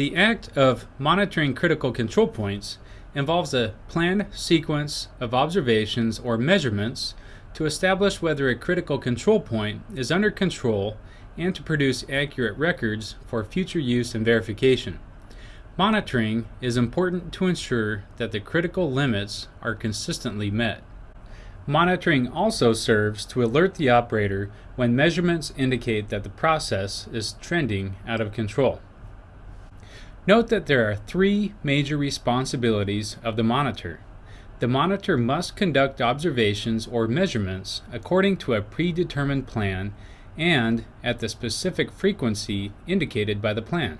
The act of monitoring critical control points involves a planned sequence of observations or measurements to establish whether a critical control point is under control and to produce accurate records for future use and verification. Monitoring is important to ensure that the critical limits are consistently met. Monitoring also serves to alert the operator when measurements indicate that the process is trending out of control. Note that there are three major responsibilities of the monitor. The monitor must conduct observations or measurements according to a predetermined plan and at the specific frequency indicated by the plan.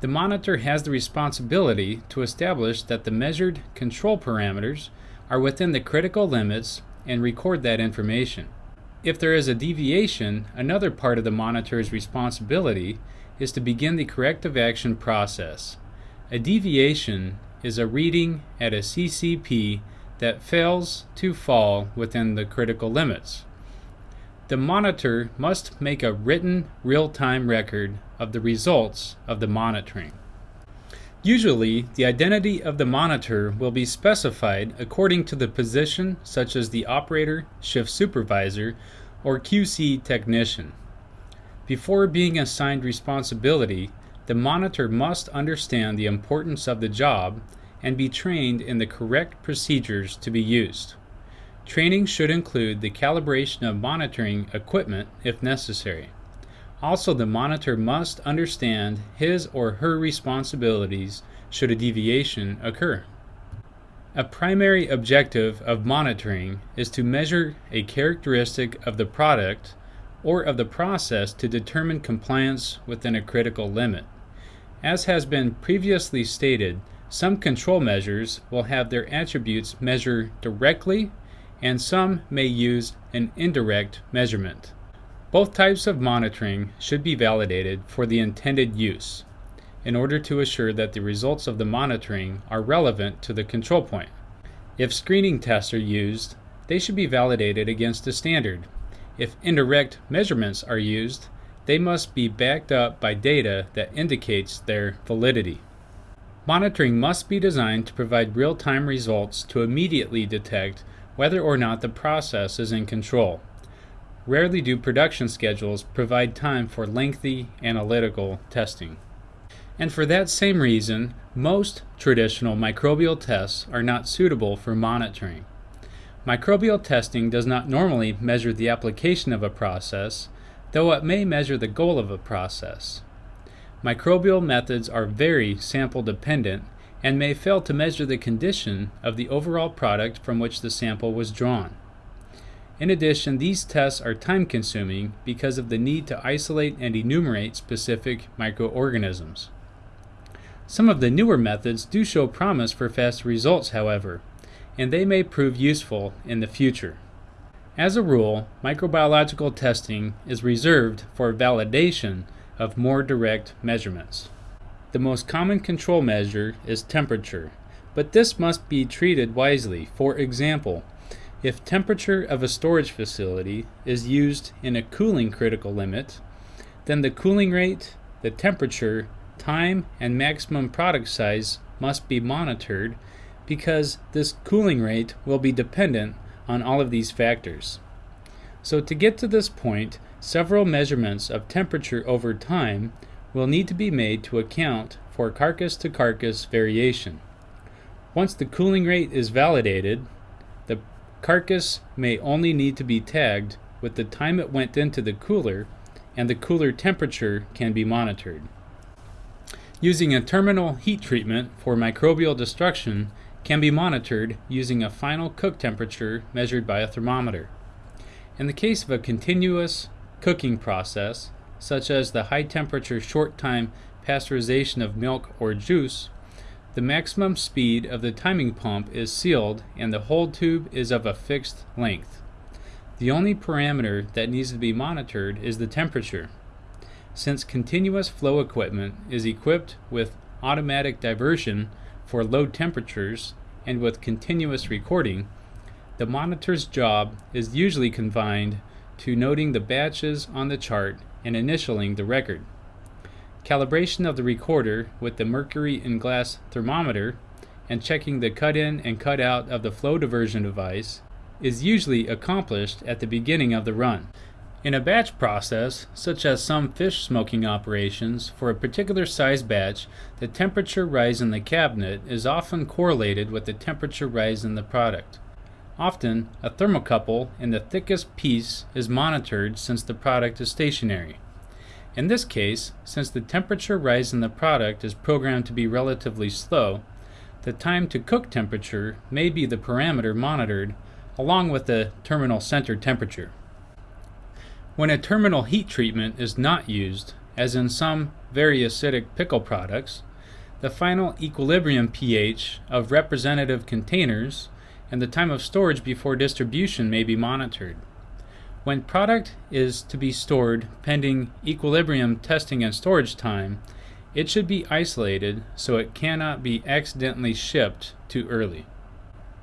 The monitor has the responsibility to establish that the measured control parameters are within the critical limits and record that information. If there is a deviation, another part of the monitor's responsibility is to begin the corrective action process. A deviation is a reading at a CCP that fails to fall within the critical limits. The monitor must make a written real-time record of the results of the monitoring. Usually, the identity of the monitor will be specified according to the position such as the operator, shift supervisor, or QC technician. Before being assigned responsibility, the monitor must understand the importance of the job and be trained in the correct procedures to be used. Training should include the calibration of monitoring equipment if necessary. Also, the monitor must understand his or her responsibilities should a deviation occur. A primary objective of monitoring is to measure a characteristic of the product or of the process to determine compliance within a critical limit. As has been previously stated, some control measures will have their attributes measure directly and some may use an indirect measurement. Both types of monitoring should be validated for the intended use in order to assure that the results of the monitoring are relevant to the control point. If screening tests are used, they should be validated against a standard. If indirect measurements are used, they must be backed up by data that indicates their validity. Monitoring must be designed to provide real-time results to immediately detect whether or not the process is in control. Rarely do production schedules provide time for lengthy analytical testing. And for that same reason, most traditional microbial tests are not suitable for monitoring. Microbial testing does not normally measure the application of a process, though it may measure the goal of a process. Microbial methods are very sample dependent and may fail to measure the condition of the overall product from which the sample was drawn. In addition, these tests are time consuming because of the need to isolate and enumerate specific microorganisms. Some of the newer methods do show promise for fast results, however, and they may prove useful in the future. As a rule, microbiological testing is reserved for validation of more direct measurements. The most common control measure is temperature, but this must be treated wisely. For example, if temperature of a storage facility is used in a cooling critical limit, then the cooling rate, the temperature, time, and maximum product size must be monitored because this cooling rate will be dependent on all of these factors. So to get to this point, several measurements of temperature over time will need to be made to account for carcass to carcass variation. Once the cooling rate is validated, the Carcass may only need to be tagged with the time it went into the cooler and the cooler temperature can be monitored. Using a terminal heat treatment for microbial destruction can be monitored using a final cook temperature measured by a thermometer. In the case of a continuous cooking process, such as the high temperature short time pasteurization of milk or juice, the maximum speed of the timing pump is sealed and the hold tube is of a fixed length. The only parameter that needs to be monitored is the temperature. Since continuous flow equipment is equipped with automatic diversion for low temperatures and with continuous recording, the monitor's job is usually confined to noting the batches on the chart and initialing the record. calibration of the recorder with the mercury in glass thermometer, and checking the cut in and cut out of the flow diversion device is usually accomplished at the beginning of the run. In a batch process, such as some fish smoking operations, for a particular size batch, the temperature rise in the cabinet is often correlated with the temperature rise in the product. Often, a thermocouple in the thickest piece is monitored since the product is stationary. In this case, since the temperature rise in the product is programmed to be relatively slow, the time to cook temperature may be the parameter monitored along with the terminal center temperature. When a terminal heat treatment is not used, as in some very acidic pickle products, the final equilibrium pH of representative containers and the time of storage before distribution may be monitored. When product is to be stored pending equilibrium testing and storage time, it should be isolated so it cannot be accidentally shipped too early.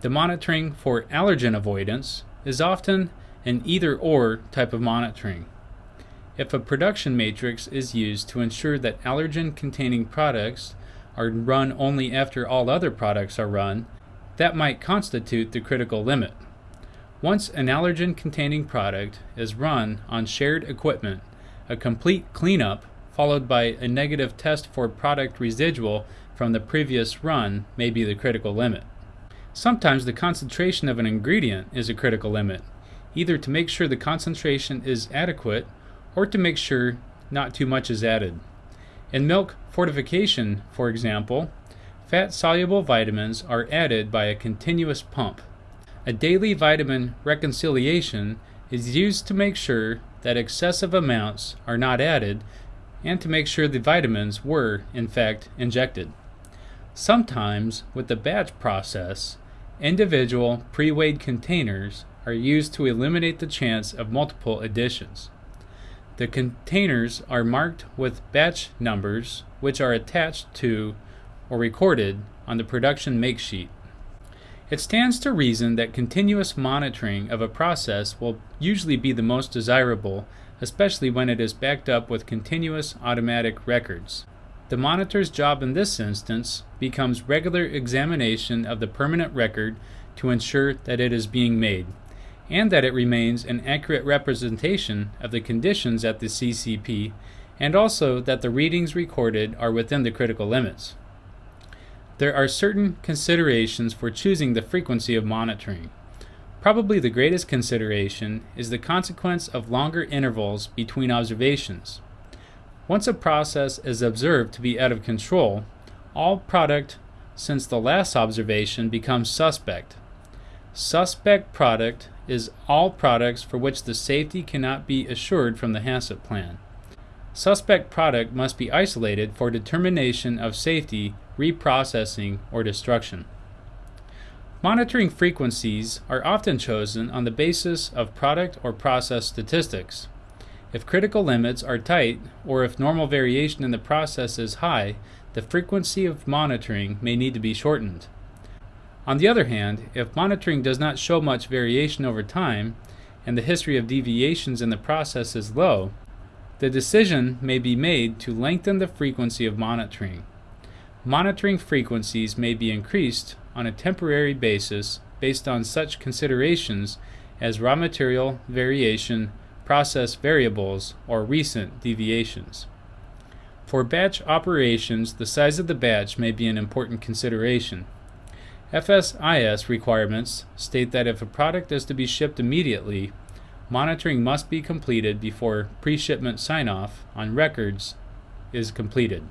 The monitoring for allergen avoidance is often an either or type of monitoring. If a production matrix is used to ensure that allergen containing products are run only after all other products are run, that might constitute the critical limit. Once an allergen containing product is run on shared equipment, a complete cleanup followed by a negative test for product residual from the previous run may be the critical limit. Sometimes the concentration of an ingredient is a critical limit, either to make sure the concentration is adequate or to make sure not too much is added. In milk fortification, for example, fat soluble vitamins are added by a continuous pump. A daily vitamin reconciliation is used to make sure that excessive amounts are not added and to make sure the vitamins were, in fact, injected. Sometimes, with the batch process, individual pre weighed containers are used to eliminate the chance of multiple additions. The containers are marked with batch numbers, which are attached to or recorded on the production make sheet. It stands to reason that continuous monitoring of a process will usually be the most desirable, especially when it is backed up with continuous automatic records. The monitor's job in this instance becomes regular examination of the permanent record to ensure that it is being made, and that it remains an accurate representation of the conditions at the CCP, and also that the readings recorded are within the critical limits. There are certain considerations for choosing the frequency of monitoring. Probably the greatest consideration is the consequence of longer intervals between observations. Once a process is observed to be out of control, all product since the last observation becomes suspect. Suspect product is all products for which the safety cannot be assured from the HACCP plan. Suspect product must be isolated for determination of safety, reprocessing, or destruction. Monitoring frequencies are often chosen on the basis of product or process statistics. If critical limits are tight, or if normal variation in the process is high, the frequency of monitoring may need to be shortened. On the other hand, if monitoring does not show much variation over time, and the history of deviations in the process is low, the decision may be made to lengthen the frequency of monitoring. Monitoring frequencies may be increased on a temporary basis based on such considerations as raw material variation, process variables, or recent deviations. For batch operations, the size of the batch may be an important consideration. FSIS requirements state that if a product is to be shipped immediately, monitoring must be completed before pre shipment sign off on records is completed.